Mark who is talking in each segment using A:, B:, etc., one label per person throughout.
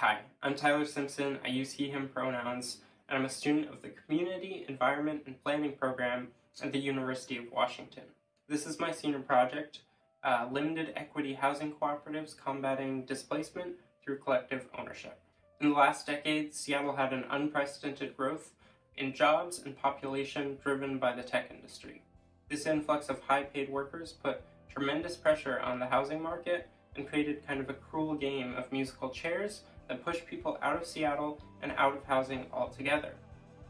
A: Hi, I'm Tyler Simpson. I use he, him pronouns, and I'm a student of the Community, Environment, and Planning program at the University of Washington. This is my senior project, uh, Limited Equity Housing Cooperatives Combating Displacement Through Collective Ownership. In the last decade, Seattle had an unprecedented growth in jobs and population driven by the tech industry. This influx of high-paid workers put tremendous pressure on the housing market and created kind of a cruel game of musical chairs that pushed people out of Seattle and out of housing altogether.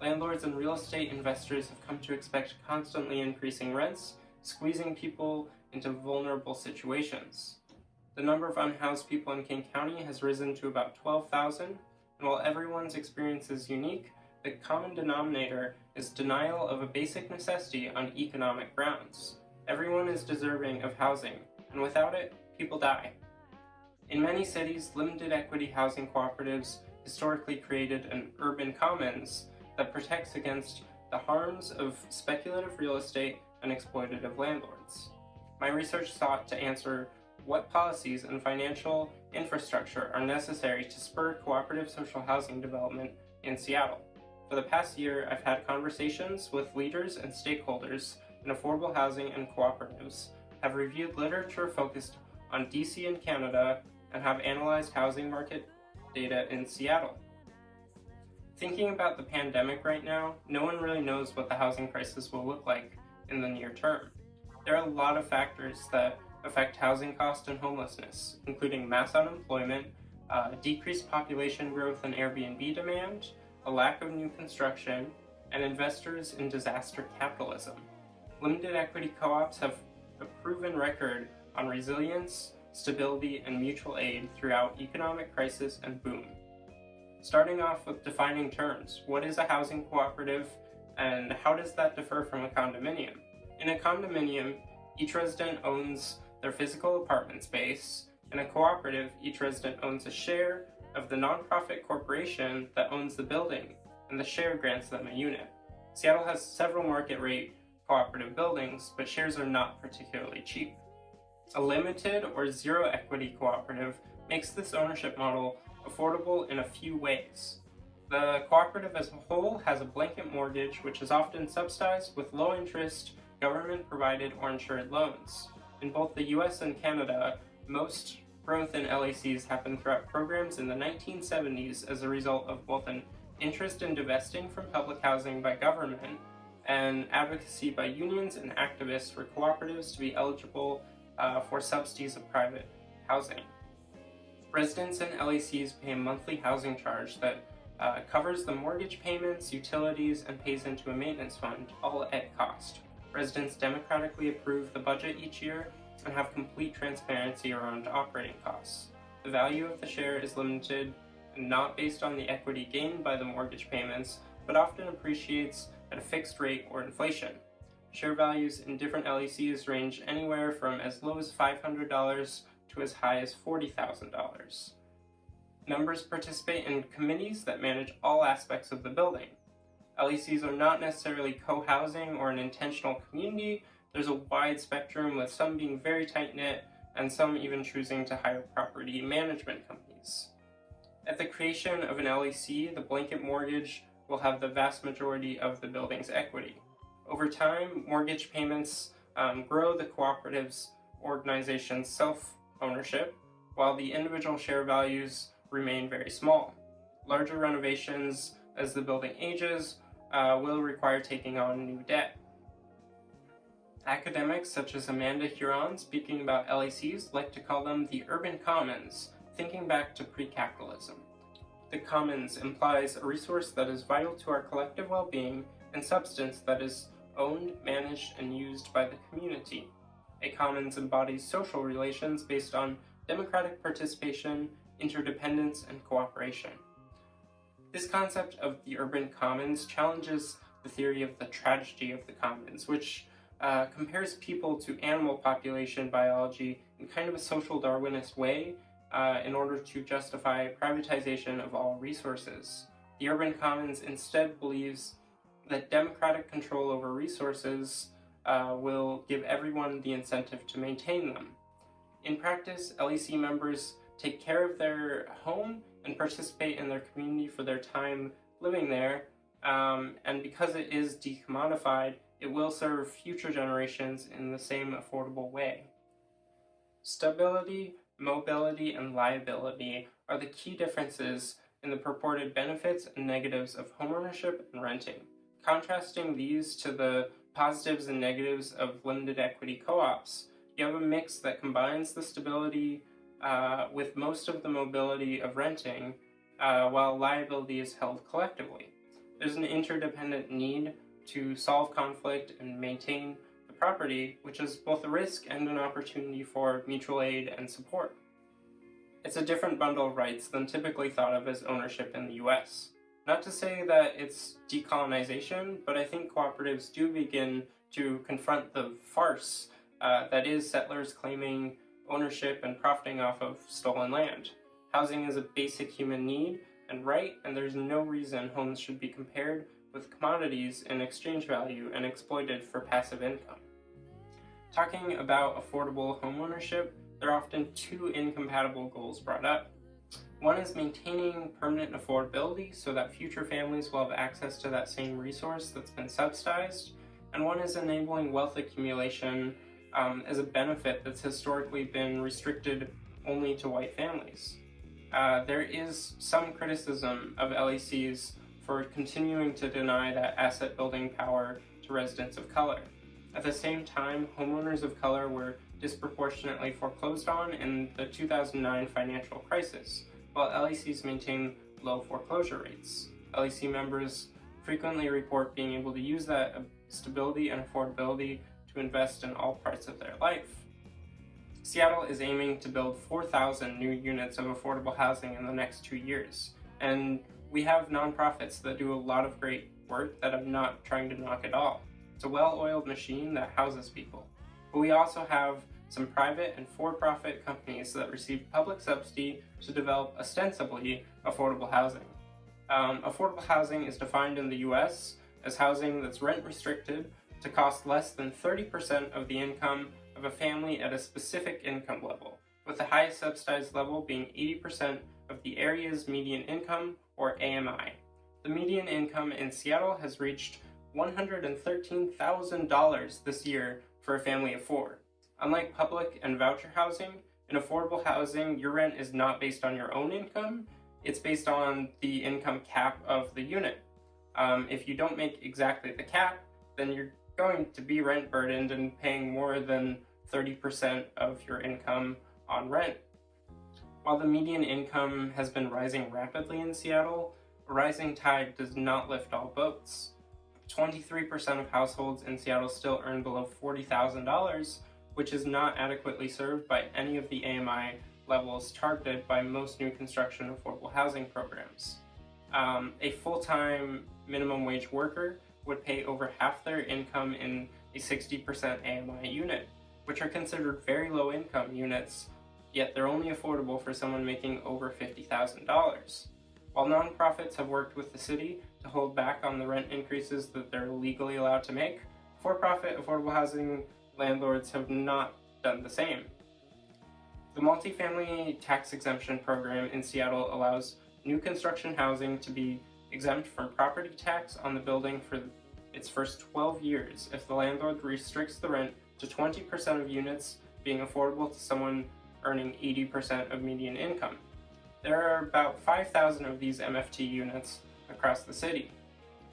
A: Landlords and real estate investors have come to expect constantly increasing rents, squeezing people into vulnerable situations. The number of unhoused people in King County has risen to about 12,000, and while everyone's experience is unique, the common denominator is denial of a basic necessity on economic grounds. Everyone is deserving of housing, and without it, people die. In many cities, limited equity housing cooperatives historically created an urban commons that protects against the harms of speculative real estate and exploitative landlords. My research sought to answer what policies and financial infrastructure are necessary to spur cooperative social housing development in Seattle. For the past year, I've had conversations with leaders and stakeholders in affordable housing and cooperatives, have reviewed literature focused on DC and Canada, and have analyzed housing market data in Seattle. Thinking about the pandemic right now, no one really knows what the housing crisis will look like in the near term. There are a lot of factors that affect housing cost and homelessness, including mass unemployment, uh, decreased population growth and Airbnb demand, a lack of new construction, and investors in disaster capitalism. Limited equity co-ops have a proven record on resilience, stability, and mutual aid throughout economic crisis and boom. Starting off with defining terms, what is a housing cooperative and how does that differ from a condominium? In a condominium, each resident owns their physical apartment space. In a cooperative, each resident owns a share of the nonprofit corporation that owns the building, and the share grants them a unit. Seattle has several market rate cooperative buildings, but shares are not particularly cheap. A limited or zero equity cooperative makes this ownership model affordable in a few ways. The cooperative as a whole has a blanket mortgage which is often subsidized with low interest, government provided or insured loans. In both the US and Canada, most growth in LACs happened throughout programs in the 1970s as a result of both an interest in divesting from public housing by government and advocacy by unions and activists for cooperatives to be eligible uh, for subsidies of private housing. Residents in LACs pay a monthly housing charge that uh, covers the mortgage payments, utilities, and pays into a maintenance fund, all at cost. Residents democratically approve the budget each year and have complete transparency around operating costs. The value of the share is limited and not based on the equity gained by the mortgage payments, but often appreciates at a fixed rate or inflation. Share values in different LECs range anywhere from as low as $500 to as high as $40,000. Members participate in committees that manage all aspects of the building. LECs are not necessarily co-housing or an intentional community, there's a wide spectrum with some being very tight-knit and some even choosing to hire property management companies. At the creation of an LEC, the blanket mortgage will have the vast majority of the building's equity. Over time, mortgage payments um, grow the cooperative's organization's self-ownership, while the individual share values remain very small. Larger renovations as the building ages uh, will require taking on new debt. Academics such as Amanda Huron, speaking about LECs like to call them the urban commons, thinking back to pre-capitalism. The commons implies a resource that is vital to our collective well-being and substance that is owned, managed, and used by the community. A commons embodies social relations based on democratic participation, interdependence, and cooperation. This concept of the urban commons challenges the theory of the tragedy of the commons, which uh, compares people to animal population biology in kind of a social Darwinist way uh, in order to justify privatization of all resources. The urban commons instead believes that democratic control over resources uh, will give everyone the incentive to maintain them. In practice, LEC members take care of their home and participate in their community for their time living there. Um, and because it is decommodified, it will serve future generations in the same affordable way. Stability, mobility, and liability are the key differences in the purported benefits and negatives of homeownership and renting. Contrasting these to the positives and negatives of limited equity co-ops, you have a mix that combines the stability uh, with most of the mobility of renting, uh, while liability is held collectively. There's an interdependent need to solve conflict and maintain the property, which is both a risk and an opportunity for mutual aid and support. It's a different bundle of rights than typically thought of as ownership in the US. Not to say that it's decolonization, but I think cooperatives do begin to confront the farce uh, that is settlers claiming ownership and profiting off of stolen land. Housing is a basic human need and right, and there's no reason homes should be compared with commodities in exchange value and exploited for passive income. Talking about affordable homeownership, there are often two incompatible goals brought up. One is maintaining permanent affordability so that future families will have access to that same resource that's been subsidized, and one is enabling wealth accumulation um, as a benefit that's historically been restricted only to white families. Uh, there is some criticism of LECs for continuing to deny that asset building power to residents of color. At the same time, homeowners of color were disproportionately foreclosed on in the 2009 financial crisis, while LECs maintain low foreclosure rates. LEC members frequently report being able to use that stability and affordability to invest in all parts of their life. Seattle is aiming to build 4,000 new units of affordable housing in the next two years, and we have nonprofits that do a lot of great work that I'm not trying to knock at all. It's a well-oiled machine that houses people. But we also have some private and for-profit companies that receive public subsidy to develop ostensibly affordable housing. Um, affordable housing is defined in the US as housing that's rent restricted to cost less than 30% of the income of a family at a specific income level, with the highest subsidized level being 80% of the area's median income, or AMI. The median income in Seattle has reached $113,000 this year for a family of four. Unlike public and voucher housing, in affordable housing, your rent is not based on your own income, it's based on the income cap of the unit. Um, if you don't make exactly the cap, then you're going to be rent burdened and paying more than 30% of your income on rent. While the median income has been rising rapidly in Seattle, a rising tide does not lift all boats. 23% of households in Seattle still earn below $40,000, which is not adequately served by any of the AMI levels targeted by most new construction affordable housing programs. Um, a full-time minimum wage worker would pay over half their income in a 60% AMI unit, which are considered very low income units, yet they're only affordable for someone making over $50,000. While nonprofits have worked with the city to hold back on the rent increases that they're legally allowed to make, for-profit affordable housing landlords have not done the same. The multifamily tax exemption program in Seattle allows new construction housing to be exempt from property tax on the building for its first 12 years if the landlord restricts the rent to 20% of units being affordable to someone earning 80% of median income. There are about 5,000 of these MFT units across the city.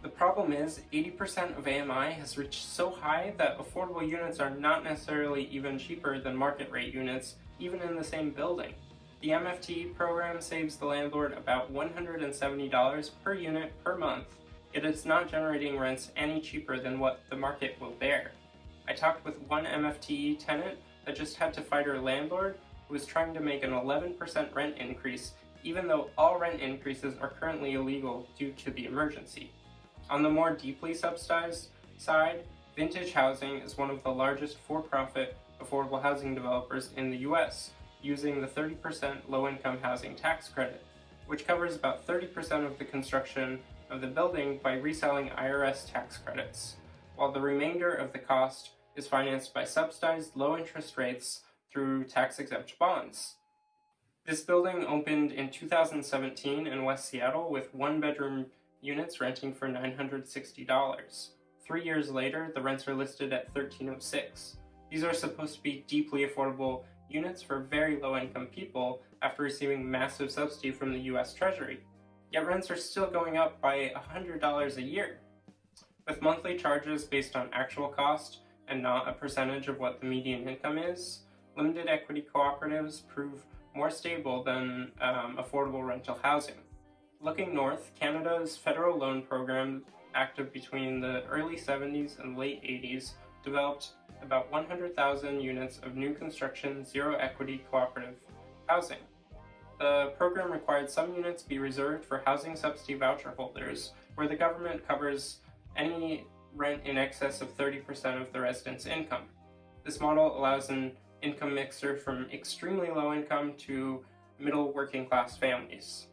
A: The problem is 80% of AMI has reached so high that affordable units are not necessarily even cheaper than market rate units, even in the same building. The MFT program saves the landlord about $170 per unit per month, yet it's not generating rents any cheaper than what the market will bear. I talked with one MFTE tenant that just had to fight her landlord who was trying to make an 11% rent increase even though all rent increases are currently illegal due to the emergency. On the more deeply subsidized side, Vintage Housing is one of the largest for-profit affordable housing developers in the US, using the 30% low-income housing tax credit, which covers about 30% of the construction of the building by reselling IRS tax credits, while the remainder of the cost is financed by subsidized low interest rates through tax-exempt bonds. This building opened in 2017 in West Seattle with one bedroom units renting for $960. Three years later, the rents are listed at 1306. These are supposed to be deeply affordable units for very low income people after receiving massive subsidy from the US Treasury. Yet rents are still going up by $100 a year. With monthly charges based on actual cost and not a percentage of what the median income is, limited equity cooperatives prove more stable than um, affordable rental housing. Looking north, Canada's federal loan program, active between the early 70s and late 80s, developed about 100,000 units of new construction zero equity cooperative housing. The program required some units be reserved for housing subsidy voucher holders, where the government covers any rent in excess of 30% of the resident's income. This model allows an income mixer from extremely low income to middle working class families.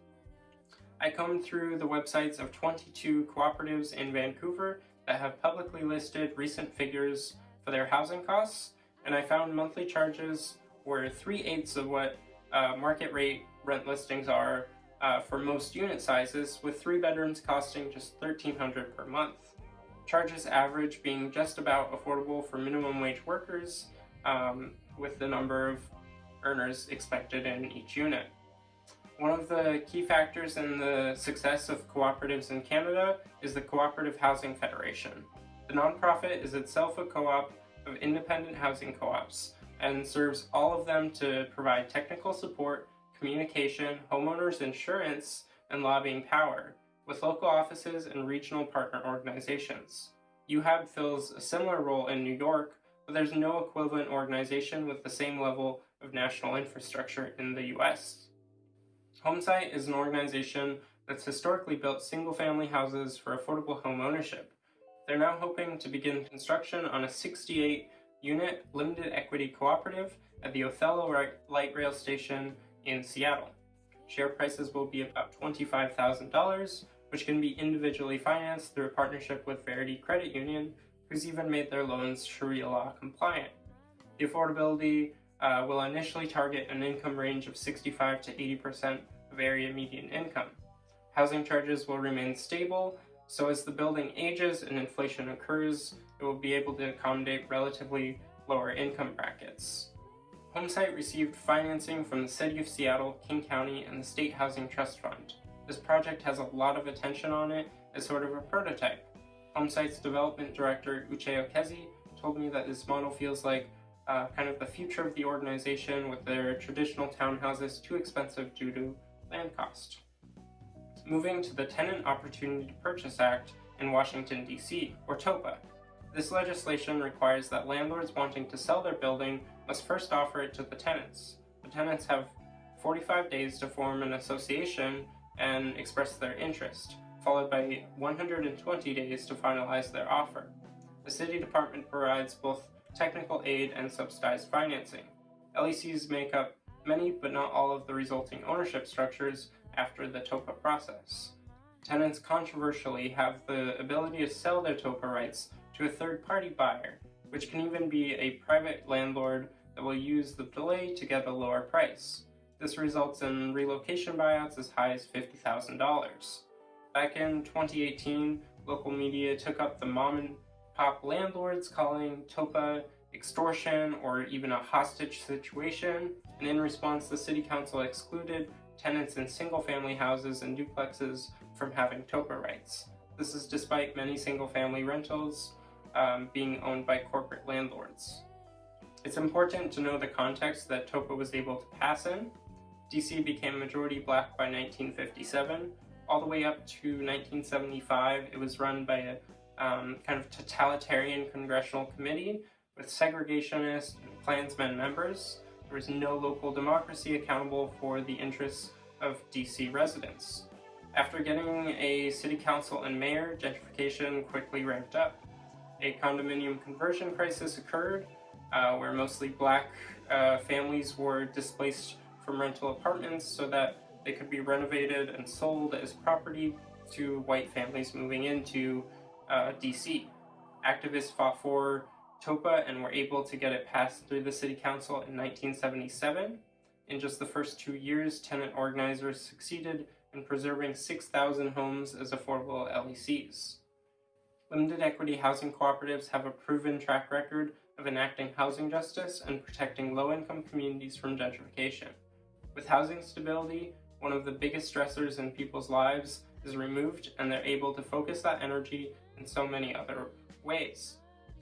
A: I combed through the websites of 22 cooperatives in Vancouver that have publicly listed recent figures for their housing costs, and I found monthly charges were 3 eighths of what uh, market rate rent listings are uh, for most unit sizes, with three bedrooms costing just 1,300 per month. Charges average being just about affordable for minimum wage workers, um, with the number of earners expected in each unit. One of the key factors in the success of cooperatives in Canada is the Cooperative Housing Federation. The nonprofit is itself a co-op of independent housing co-ops and serves all of them to provide technical support, communication, homeowners insurance, and lobbying power, with local offices and regional partner organizations. UHAB fills a similar role in New York, but there's no equivalent organization with the same level of national infrastructure in the US. Homestead is an organization that's historically built single-family houses for affordable home ownership. They're now hoping to begin construction on a 68-unit limited equity cooperative at the Othello Light Rail Station in Seattle. Share prices will be about $25,000, which can be individually financed through a partnership with Verity Credit Union, who's even made their loans Sharia law compliant. The affordability uh, will initially target an income range of 65 to 80% area median income. Housing charges will remain stable, so as the building ages and inflation occurs, it will be able to accommodate relatively lower income brackets. Homestead received financing from the City of Seattle, King County, and the State Housing Trust Fund. This project has a lot of attention on it as sort of a prototype. Homestead's development director, Uche Okezi, told me that this model feels like uh, kind of the future of the organization with their traditional townhouses too expensive due to land cost. Moving to the Tenant Opportunity to Purchase Act in Washington, D.C., or TOPA. This legislation requires that landlords wanting to sell their building must first offer it to the tenants. The tenants have 45 days to form an association and express their interest, followed by 120 days to finalize their offer. The City Department provides both technical aid and subsidized financing. LECs make up many but not all of the resulting ownership structures after the TOPA process. Tenants controversially have the ability to sell their TOPA rights to a third-party buyer, which can even be a private landlord that will use the delay to get a lower price. This results in relocation buyouts as high as $50,000. Back in 2018, local media took up the mom and pop landlords calling TOPA extortion or even a hostage situation, and in response the City Council excluded tenants in single-family houses and duplexes from having TOPA rights. This is despite many single-family rentals um, being owned by corporate landlords. It's important to know the context that TOPA was able to pass in. DC became majority black by 1957. All the way up to 1975, it was run by a um, kind of totalitarian congressional committee with segregationist Klansmen members. There was no local democracy accountable for the interests of DC residents. After getting a city council and mayor, gentrification quickly ramped up. A condominium conversion crisis occurred, uh, where mostly black uh, families were displaced from rental apartments so that they could be renovated and sold as property to white families moving into uh, DC. Activists fought for TOPA and were able to get it passed through the City Council in 1977. In just the first two years, tenant organizers succeeded in preserving 6,000 homes as affordable LECs. Limited equity housing cooperatives have a proven track record of enacting housing justice and protecting low income communities from gentrification. With housing stability, one of the biggest stressors in people's lives is removed and they're able to focus that energy in so many other ways.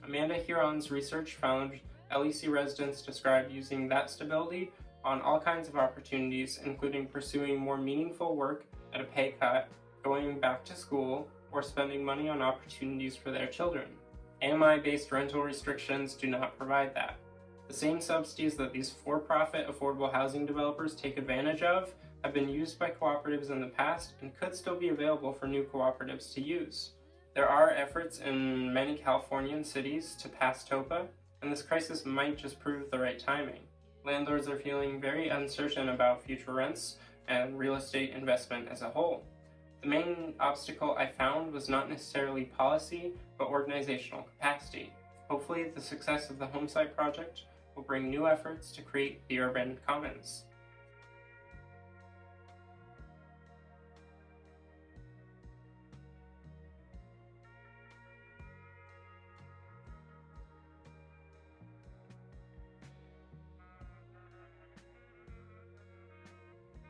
A: Amanda Huron's research found LEC residents describe using that stability on all kinds of opportunities, including pursuing more meaningful work at a pay cut, going back to school, or spending money on opportunities for their children. AMI-based rental restrictions do not provide that. The same subsidies that these for-profit affordable housing developers take advantage of have been used by cooperatives in the past and could still be available for new cooperatives to use. There are efforts in many Californian cities to pass TOPA, and this crisis might just prove the right timing. Landlords are feeling very uncertain about future rents and real estate investment as a whole. The main obstacle I found was not necessarily policy, but organizational capacity. Hopefully the success of the Homestead project will bring new efforts to create the urban commons.